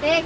네.